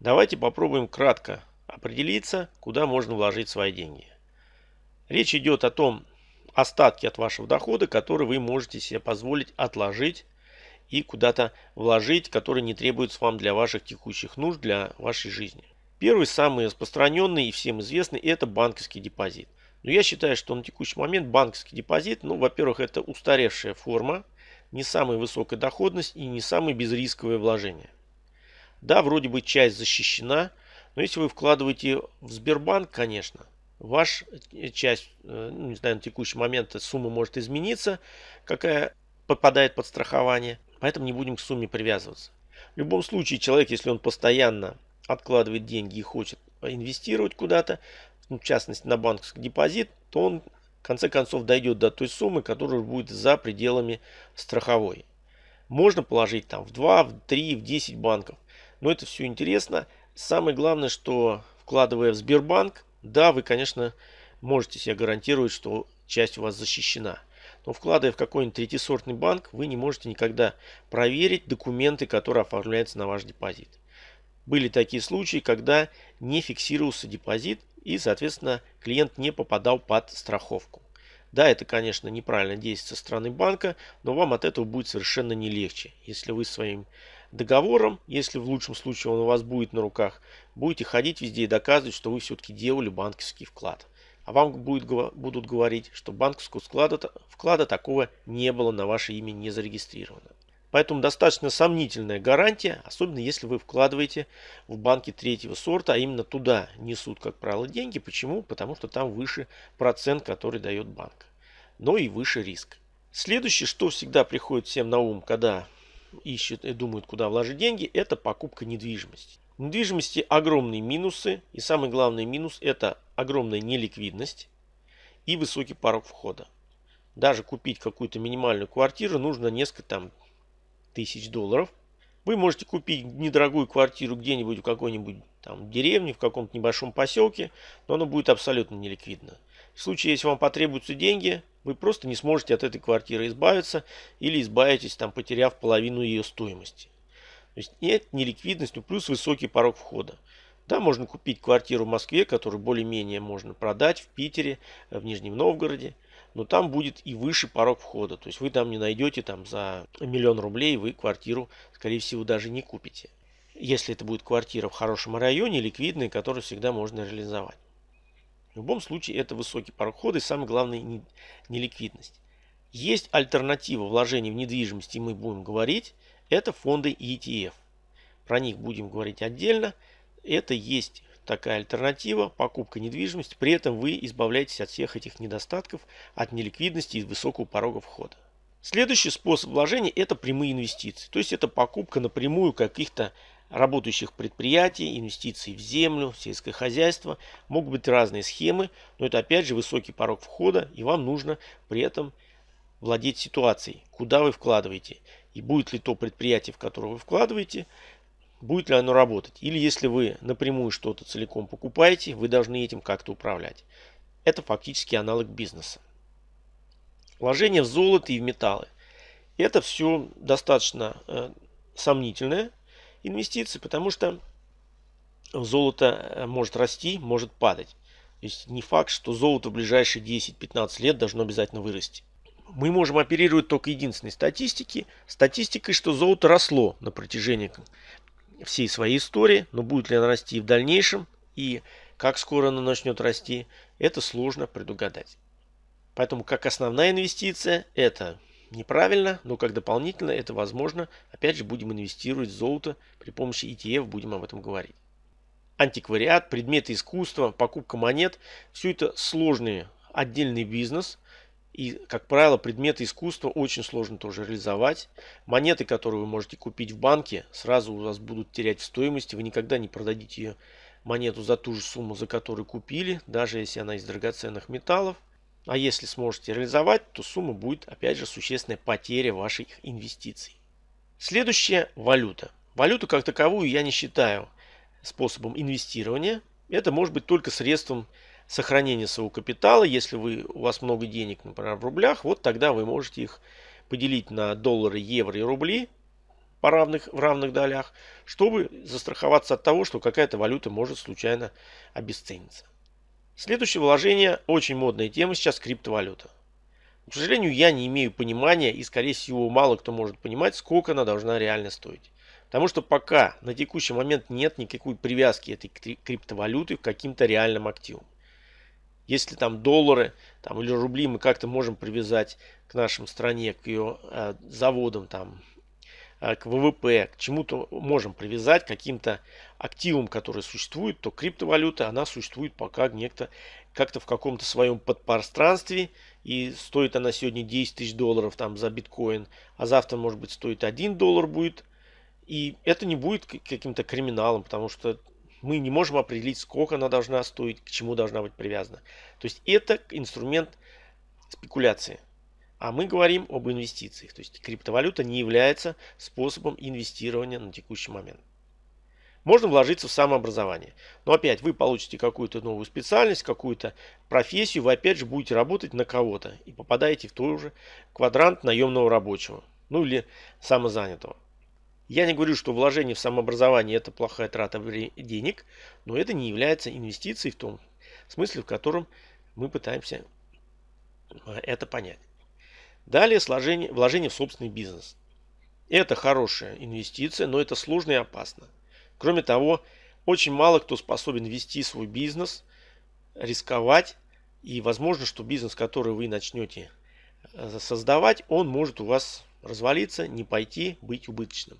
Давайте попробуем кратко определиться, куда можно вложить свои деньги. Речь идет о том остатке от вашего дохода, который вы можете себе позволить отложить и куда-то вложить, который не требуется вам для ваших текущих нужд, для вашей жизни. Первый, самый распространенный и всем известный, это банковский депозит. Но я считаю, что на текущий момент банковский депозит, ну, во-первых, это устаревшая форма, не самая высокая доходность и не самое безрисковое вложение. Да, вроде бы часть защищена, но если вы вкладываете в Сбербанк, конечно, ваша э, часть, э, ну, не знаю, на текущий момент сумма может измениться, какая попадает под страхование, поэтому не будем к сумме привязываться. В любом случае, человек, если он постоянно откладывает деньги и хочет инвестировать куда-то, ну, в частности на банковский депозит, то он в конце концов дойдет до той суммы, которая будет за пределами страховой. Можно положить там в 2, в 3, в 10 банков. Но это все интересно. Самое главное, что вкладывая в Сбербанк, да, вы, конечно, можете себе гарантировать, что часть у вас защищена. Но вкладывая в какой-нибудь третьесортный банк, вы не можете никогда проверить документы, которые оформляются на ваш депозит. Были такие случаи, когда не фиксировался депозит и, соответственно, клиент не попадал под страховку. Да, это, конечно, неправильно действие со стороны банка, но вам от этого будет совершенно не легче, если вы своим договором, если в лучшем случае он у вас будет на руках, будете ходить везде и доказывать, что вы все-таки делали банковский вклад. А вам будет, будут говорить, что банковского вклада, вклада такого не было на ваше имя не зарегистрировано. Поэтому достаточно сомнительная гарантия, особенно если вы вкладываете в банки третьего сорта, а именно туда несут, как правило, деньги. Почему? Потому что там выше процент, который дает банк. Но и выше риск. Следующее, что всегда приходит всем на ум, когда ищут и думают, куда вложить деньги, это покупка недвижимости. В недвижимости огромные минусы. И самый главный минус это огромная неликвидность и высокий порог входа. Даже купить какую-то минимальную квартиру нужно несколько там тысяч долларов. Вы можете купить недорогую квартиру где-нибудь в какой-нибудь там деревне, в каком-то небольшом поселке, но она будет абсолютно неликвидна. В случае, если вам потребуются деньги, вы просто не сможете от этой квартиры избавиться или избавитесь, там, потеряв половину ее стоимости. То есть нет неликвидность, ну, плюс высокий порог входа. Да, можно купить квартиру в Москве, которую более-менее можно продать в Питере, в Нижнем Новгороде но там будет и выше порог входа. То есть вы там не найдете там за миллион рублей, вы квартиру, скорее всего, даже не купите. Если это будет квартира в хорошем районе, ликвидная, которую всегда можно реализовать. В любом случае это высокий порог входа и самое главное не, не ликвидность. Есть альтернатива вложений в недвижимость, и мы будем говорить, это фонды ETF. Про них будем говорить отдельно. Это есть такая альтернатива, покупка недвижимости. При этом вы избавляетесь от всех этих недостатков, от неликвидности и высокого порога входа. Следующий способ вложения – это прямые инвестиции. То есть это покупка напрямую каких-то работающих предприятий, инвестиций в землю, сельское хозяйство. Могут быть разные схемы, но это опять же высокий порог входа, и вам нужно при этом владеть ситуацией, куда вы вкладываете. И будет ли то предприятие, в которое вы вкладываете, будет ли оно работать. Или если вы напрямую что-то целиком покупаете, вы должны этим как-то управлять. Это фактически аналог бизнеса. Вложение в золото и в металлы. Это все достаточно э, сомнительная инвестиция, потому что золото э, может расти, может падать. То есть не факт, что золото в ближайшие 10-15 лет должно обязательно вырасти. Мы можем оперировать только единственной статистики, статистикой, что золото росло на протяжении всей своей истории, но будет ли она расти в дальнейшем и как скоро она начнет расти, это сложно предугадать. Поэтому как основная инвестиция это неправильно, но как дополнительно это возможно. Опять же будем инвестировать в золото при помощи ETF, будем об этом говорить. Антиквариат, предметы искусства, покупка монет – все это сложный отдельный бизнес – и, как правило, предметы искусства очень сложно тоже реализовать. Монеты, которые вы можете купить в банке, сразу у вас будут терять в стоимости. Вы никогда не продадите ее монету за ту же сумму, за которую купили, даже если она из драгоценных металлов. А если сможете реализовать, то сумма будет, опять же, существенная потеря ваших инвестиций. Следующая – валюта. Валюту как таковую я не считаю способом инвестирования. Это может быть только средством сохранение своего капитала. Если вы, у вас много денег, например, в рублях, вот тогда вы можете их поделить на доллары, евро и рубли. по равных, в равных долях, чтобы застраховаться от того, что какая-то валюта может случайно обесцениться. Следующее вложение, очень модная тема сейчас, криптовалюта. К сожалению, я не имею понимания и, скорее всего, мало кто может понимать, сколько она должна реально стоить. Потому что пока на текущий момент нет никакой привязки этой криптовалюты к каким-то реальным активам. Если там доллары там, или рубли мы как-то можем привязать к нашим стране, к ее э, заводам, там, к ВВП, к чему-то можем привязать, каким-то активам, которые существуют, то криптовалюта, она существует пока некто как-то в каком-то своем подпространстве, и стоит она сегодня 10 тысяч долларов там за биткоин, а завтра может быть стоит 1 доллар будет, и это не будет каким-то криминалом, потому что мы не можем определить, сколько она должна стоить, к чему должна быть привязана. То есть это инструмент спекуляции. А мы говорим об инвестициях. То есть криптовалюта не является способом инвестирования на текущий момент. Можно вложиться в самообразование. Но опять вы получите какую-то новую специальность, какую-то профессию, вы опять же будете работать на кого-то и попадаете в тот же квадрант наемного рабочего. Ну или самозанятого. Я не говорю, что вложение в самообразование это плохая трата денег, но это не является инвестицией в том смысле, в котором мы пытаемся э, это понять. Далее сложение, вложение в собственный бизнес. Это хорошая инвестиция, но это сложно и опасно. Кроме того, очень мало кто способен вести свой бизнес, рисковать. И возможно, что бизнес, который вы начнете э, создавать, он может у вас развалиться, не пойти, быть убыточным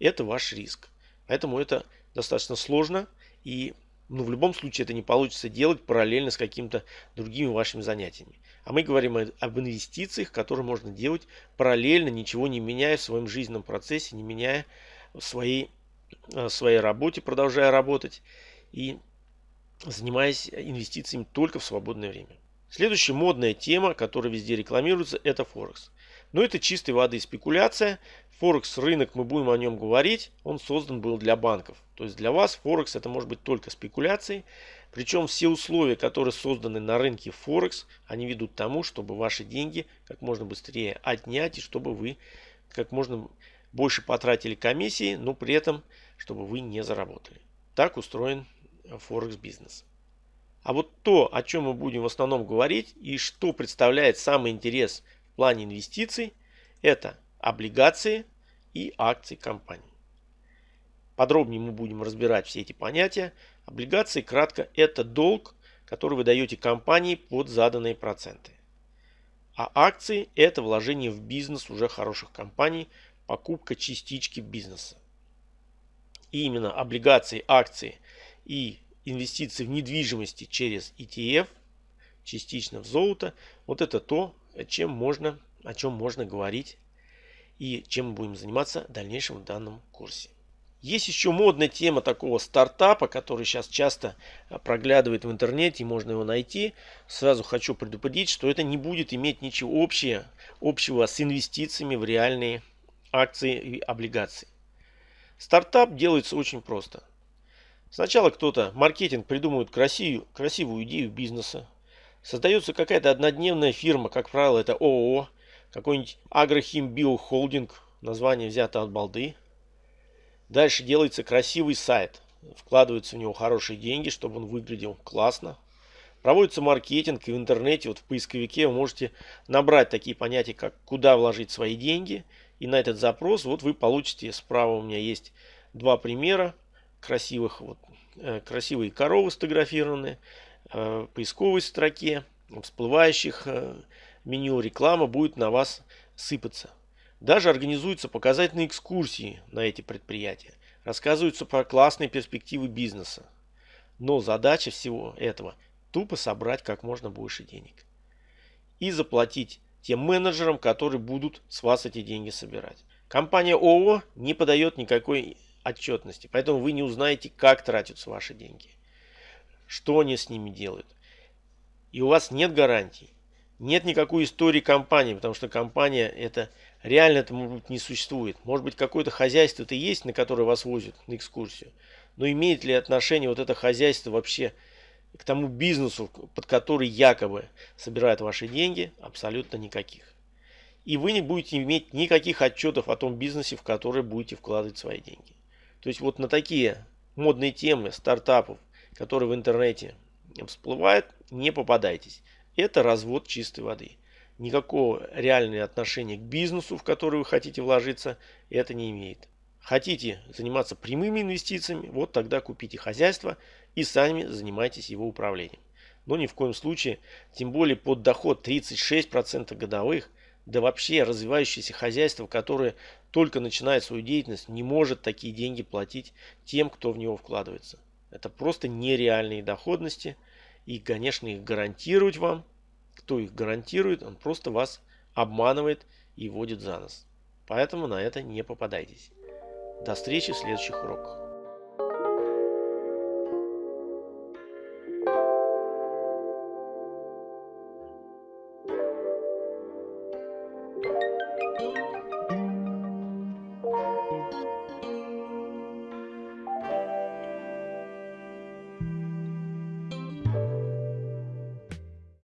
это ваш риск. Поэтому это достаточно сложно и ну, в любом случае это не получится делать параллельно с какими-то другими вашими занятиями. А мы говорим об инвестициях, которые можно делать параллельно, ничего не меняя в своем жизненном процессе, не меняя в своей, в э, своей работе, продолжая работать и занимаясь инвестициями только в свободное время. Следующая модная тема, которая везде рекламируется, это Форекс. Но это чистой воды спекуляция. Форекс рынок, мы будем о нем говорить, он создан был для банков. То есть для вас Форекс это может быть только спекуляцией. Причем все условия, которые созданы на рынке Форекс, они ведут к тому, чтобы ваши деньги как можно быстрее отнять и чтобы вы как можно больше потратили комиссии, но при этом, чтобы вы не заработали. Так устроен Форекс бизнес. А вот то, о чем мы будем в основном говорить и что представляет самый интерес плане инвестиций, это облигации и акции компании. Подробнее мы будем разбирать все эти понятия. Облигации, кратко, это долг, который вы даете компании под заданные проценты. А акции – это вложение в бизнес уже хороших компаний, покупка частички бизнеса. И именно облигации, акции и инвестиции в недвижимости через ETF, частично в золото, вот это то, чем можно, о чем можно говорить и чем мы будем заниматься в дальнейшем в данном курсе. Есть еще модная тема такого стартапа, который сейчас часто а, проглядывает в интернете, и можно его найти. Сразу хочу предупредить, что это не будет иметь ничего общего, общего с инвестициями в реальные акции и облигации. Стартап делается очень просто. Сначала кто-то, маркетинг, придумывает красивую, красивую идею бизнеса. Создается какая-то однодневная фирма, как правило, это ООО, какой-нибудь Агрохим Холдинг, название взято от балды. Дальше делается красивый сайт. Вкладываются в него хорошие деньги, чтобы он выглядел классно. Проводится маркетинг и в интернете, вот в поисковике вы можете набрать такие понятия, как куда вложить свои деньги. И на этот запрос вот вы получите, справа у меня есть два примера красивых, вот, э, красивые коровы сфотографированные, поисковой строке, всплывающих э, меню реклама будет на вас сыпаться. Даже организуются показательные экскурсии на эти предприятия. Рассказываются про классные перспективы бизнеса. Но задача всего этого – тупо собрать как можно больше денег. И заплатить тем менеджерам, которые будут с вас эти деньги собирать. Компания ООО не подает никакой отчетности, поэтому вы не узнаете, как тратятся ваши деньги, что они с ними делают. И у вас нет гарантий, нет никакой истории компании, потому что компания это реально это может не существует. Может быть какое-то хозяйство это есть, на которое вас возят на экскурсию. Но имеет ли отношение вот это хозяйство вообще к тому бизнесу, под который якобы собирают ваши деньги? Абсолютно никаких. и вы не будете иметь никаких отчетов о том бизнесе, в который будете вкладывать свои деньги. То есть вот на такие модные темы стартапов, которые в интернете всплывают, не попадайтесь. Это развод чистой воды. Никакого реального отношения к бизнесу, в который вы хотите вложиться, это не имеет. Хотите заниматься прямыми инвестициями, вот тогда купите хозяйство и сами занимайтесь его управлением. Но ни в коем случае, тем более под доход 36% годовых, да вообще развивающееся хозяйство, которое только начинает свою деятельность, не может такие деньги платить тем, кто в него вкладывается. Это просто нереальные доходности. И, конечно, их гарантировать вам, кто их гарантирует, он просто вас обманывает и водит за нос. Поэтому на это не попадайтесь. До встречи в следующих уроках.